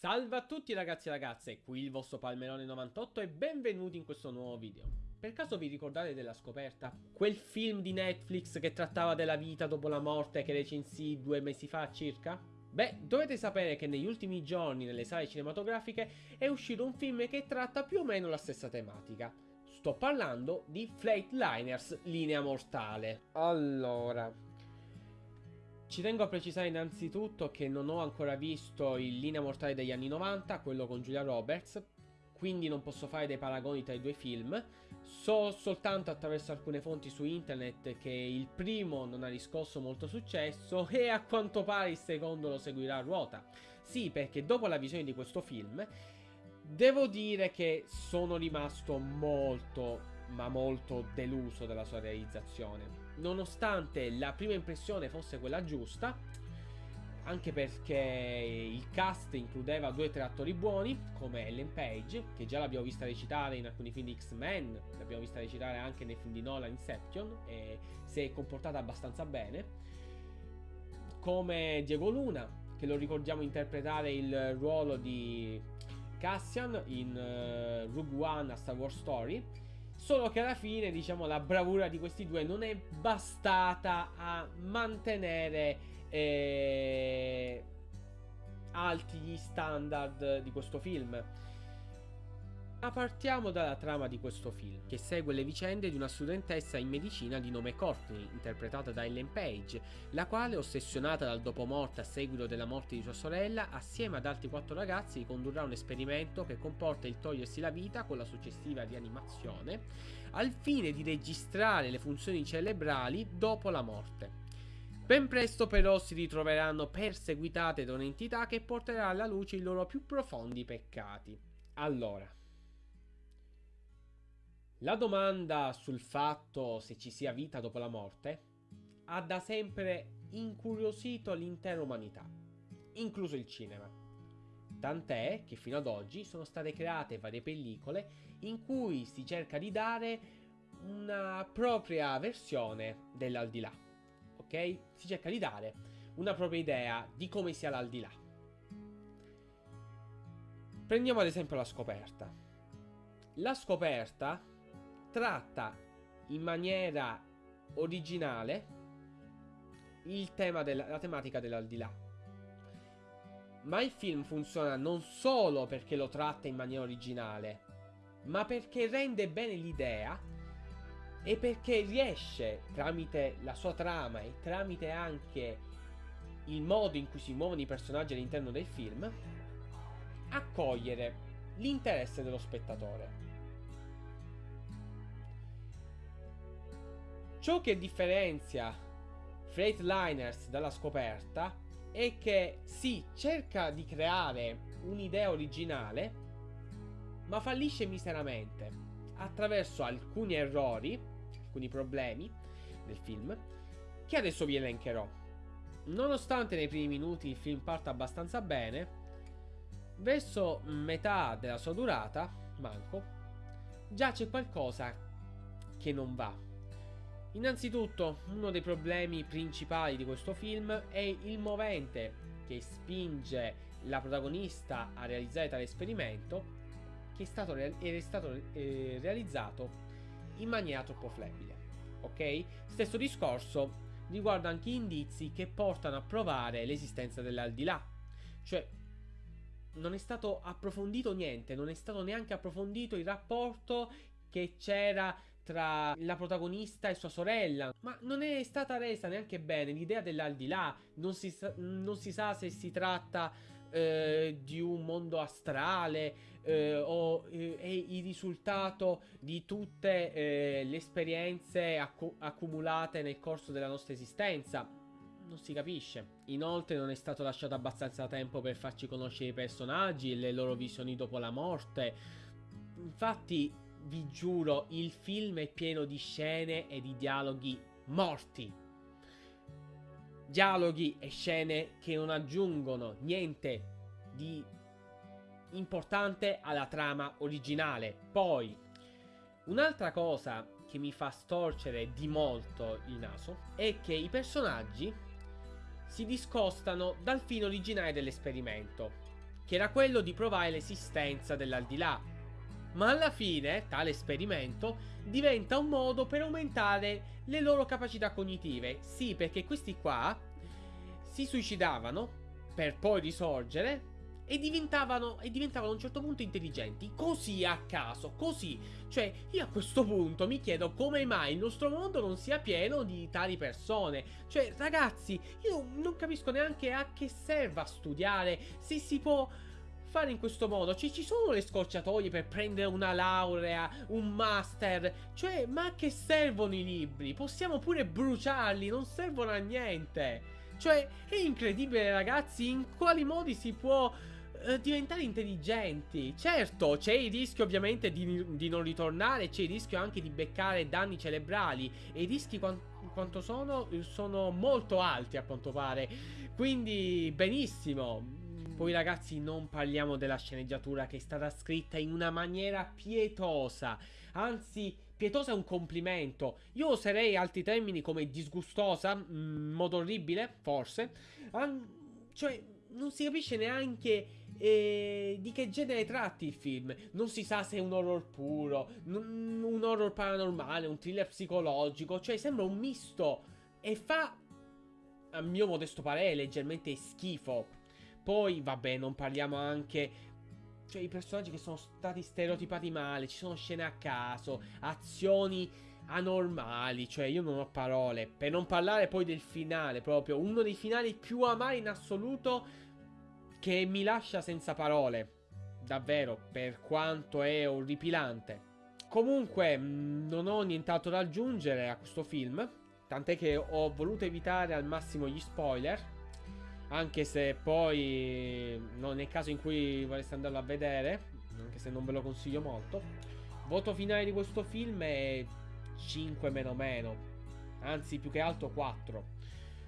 Salve a tutti ragazzi e ragazze, qui il vostro Palmerone98 e benvenuti in questo nuovo video. Per caso vi ricordate della scoperta? Quel film di Netflix che trattava della vita dopo la morte che recensì due mesi fa circa? Beh, dovete sapere che negli ultimi giorni nelle sale cinematografiche è uscito un film che tratta più o meno la stessa tematica. Sto parlando di Flightliners Linea Mortale. Allora, ci tengo a precisare innanzitutto che non ho ancora visto il Linea Mortale degli anni 90, quello con Julia Roberts, quindi non posso fare dei paragoni tra i due film. So soltanto attraverso alcune fonti su internet che il primo non ha riscosso molto successo e a quanto pare il secondo lo seguirà a ruota. Sì, perché dopo la visione di questo film devo dire che sono rimasto molto ma molto deluso dalla sua realizzazione. Nonostante la prima impressione fosse quella giusta, anche perché il cast includeva due o tre attori buoni, come Ellen Page, che già l'abbiamo vista recitare in alcuni film di X-Men, l'abbiamo vista recitare anche nei film di Nolan Inception, e si è comportata abbastanza bene, come Diego Luna, che lo ricordiamo interpretare il ruolo di Cassian in uh, Rogue One a Star Wars Story, Solo che alla fine, diciamo, la bravura di questi due non è bastata a mantenere eh, alti gli standard di questo film. Ma partiamo dalla trama di questo film, che segue le vicende di una studentessa in medicina di nome Courtney, interpretata da Ellen Page, la quale, ossessionata dal dopomorte a seguito della morte di sua sorella, assieme ad altri quattro ragazzi condurrà un esperimento che comporta il togliersi la vita con la successiva rianimazione, al fine di registrare le funzioni cerebrali dopo la morte. Ben presto però si ritroveranno perseguitate da un'entità che porterà alla luce i loro più profondi peccati. Allora, la domanda sul fatto se ci sia vita dopo la morte ha da sempre incuriosito l'intera umanità, incluso il cinema. Tant'è che fino ad oggi sono state create varie pellicole in cui si cerca di dare una propria versione dell'aldilà. Ok? Si cerca di dare una propria idea di come sia l'aldilà. Prendiamo ad esempio la scoperta. La scoperta tratta in maniera originale tema della, la tematica dell'aldilà. Ma il film funziona non solo perché lo tratta in maniera originale, ma perché rende bene l'idea e perché riesce, tramite la sua trama e tramite anche il modo in cui si muovono i personaggi all'interno del film, a cogliere l'interesse dello spettatore. Ciò che differenzia Freightliner dalla scoperta è che si cerca di creare un'idea originale, ma fallisce miseramente attraverso alcuni errori, alcuni problemi del film, che adesso vi elencherò. Nonostante nei primi minuti il film parta abbastanza bene, verso metà della sua durata, manco, già c'è qualcosa che non va. Innanzitutto, uno dei problemi principali di questo film è il movente che spinge la protagonista a realizzare tale esperimento che è stato, è stato eh, realizzato in maniera troppo flebile. Ok? Stesso discorso riguarda anche indizi che portano a provare l'esistenza dell'aldilà. Cioè, non è stato approfondito niente, non è stato neanche approfondito il rapporto che c'era tra la protagonista e sua sorella. Ma non è stata resa neanche bene l'idea dell'aldilà. Non si, sa, non si sa se si tratta eh, di un mondo astrale eh, o eh, è il risultato di tutte eh, le esperienze acc accumulate nel corso della nostra esistenza. Non si capisce. Inoltre non è stato lasciato abbastanza tempo per farci conoscere i personaggi e le loro visioni dopo la morte. Infatti vi giuro, il film è pieno di scene e di dialoghi morti. Dialoghi e scene che non aggiungono niente di importante alla trama originale. Poi, un'altra cosa che mi fa storcere di molto il naso è che i personaggi si discostano dal fine originale dell'esperimento. che era quello di provare l'esistenza dell'aldilà. Ma alla fine, tale esperimento diventa un modo per aumentare le loro capacità cognitive. Sì, perché questi qua si suicidavano per poi risorgere e diventavano, e diventavano a un certo punto intelligenti. Così a caso, così. Cioè, io a questo punto mi chiedo come mai il nostro mondo non sia pieno di tali persone. Cioè, ragazzi, io non capisco neanche a che serva studiare, se si può fare in questo modo. Cioè, ci sono le scorciatoie per prendere una laurea, un master. Cioè, ma a che servono i libri? Possiamo pure bruciarli, non servono a niente. Cioè, è incredibile, ragazzi, in quali modi si può eh, diventare intelligenti. Certo, c'è il rischio ovviamente di, di, non ritornare, c'è il rischio anche di beccare danni cerebrali. E i rischi quant quanto sono? Sono molto alti a quanto pare. Quindi, benissimo. Poi ragazzi non parliamo della sceneggiatura che è stata scritta in una maniera pietosa. Anzi, pietosa è un complimento. Io userei altri termini come disgustosa, in mm, modo orribile, forse. An cioè, non si capisce neanche eh, di che genere tratti il film. Non si sa se è un horror puro, un horror paranormale, un thriller psicologico. Cioè, sembra un misto. E fa, a mio modesto parere, leggermente schifo. Poi, vabbè, non parliamo anche cioè i personaggi che sono stati stereotipati male, ci sono scene a caso, azioni anormali, cioè io non ho parole. Per non parlare poi del finale, proprio uno dei finali più amari in assoluto che mi lascia senza parole. Davvero, per quanto è orripilante. Comunque, mm, non ho nient'altro da aggiungere a questo film. Tant'è che ho voluto evitare al massimo gli spoiler. Anche se poi non è caso in cui vorreste andarlo a vedere, anche se non ve lo consiglio molto. Voto finale di questo film è 5 meno meno, anzi più che altro 4.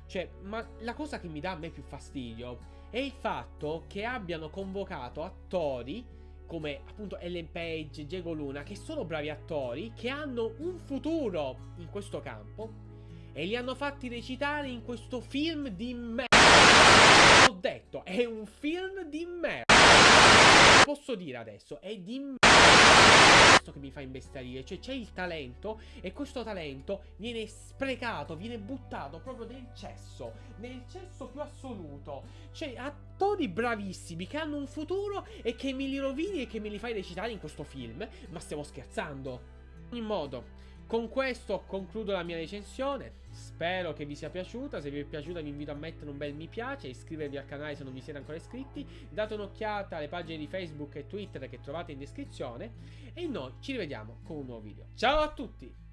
Cioè, ma la cosa che mi dà a me più fastidio è il fatto che abbiano convocato attori come appunto Ellen Page, Diego Luna, che sono bravi attori, che hanno un futuro in questo campo, e li hanno fatti recitare in questo film di detto, è un film di merda. Posso dire adesso, è di merda. Questo che mi fa imbestialire, cioè c'è il talento e questo talento viene sprecato, viene buttato proprio nel cesso, nel cesso più assoluto. Cioè attori bravissimi che hanno un futuro e che me li rovini e che me li fai recitare in questo film, ma stiamo scherzando. In ogni modo, con questo concludo la mia recensione. Spero che vi sia piaciuta. Se vi è piaciuta, vi invito a mettere un bel mi piace, iscrivervi al canale se non vi siete ancora iscritti. Date un'occhiata alle pagine di Facebook e Twitter che trovate in descrizione. E noi ci rivediamo con un nuovo video. Ciao a tutti!